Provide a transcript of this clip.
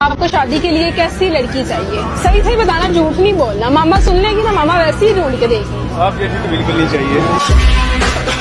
आपको शादी के लिए कैसी लड़की चाहिए? सही सही बताना, झूठ नहीं बोलना। मामा सुन लेगी ना, मामा वैसे ही ढूंढ के देगी। आप जैसी तो बिल्कुल नहीं चाहिए।